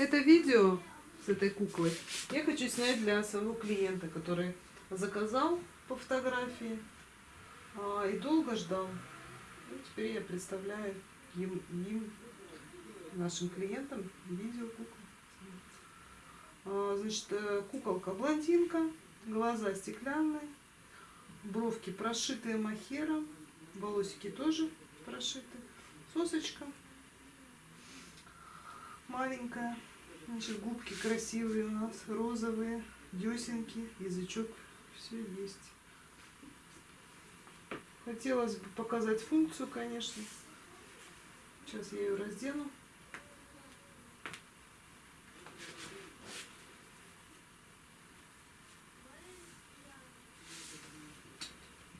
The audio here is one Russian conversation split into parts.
Это видео с этой куклой я хочу снять для своего клиента, который заказал по фотографии а, и долго ждал. И теперь я представляю им, им нашим клиентам видео куклы. А, значит, э, куколка блондинка, глаза стеклянные, бровки прошитые махером, волосики тоже прошиты, сосочка маленькая. Значит, губки красивые у нас, розовые, десенки, язычок, все есть. Хотелось бы показать функцию, конечно. Сейчас я ее раздену.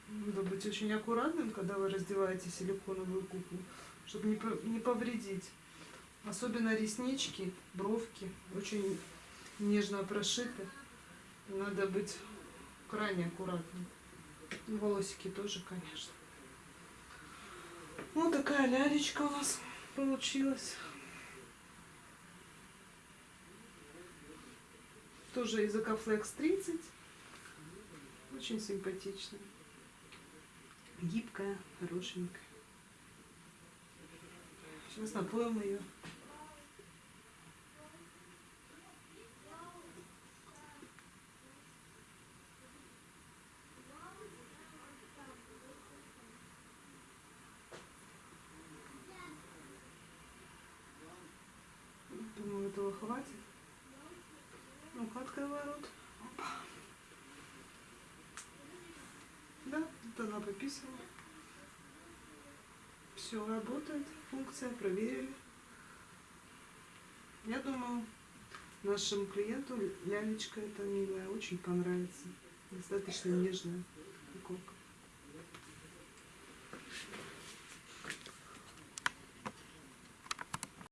Надо быть очень аккуратным, когда вы раздеваете силиконовую куклу, чтобы не повредить. Особенно реснички, бровки очень нежно прошиты. Надо быть крайне аккуратным. И волосики тоже, конечно. Вот такая лялечка у нас получилась. Тоже из Акафлекс 30. Очень симпатичная. Гибкая, хорошенькая. Сейчас напоим ее. Думаю, этого хватит. Ну-ка, открывай рот. Опа. Да, вот она пописала. Все работает, функция проверили. Я думаю, нашему клиенту лялечка эта милая очень понравится. Достаточно нежная иконка.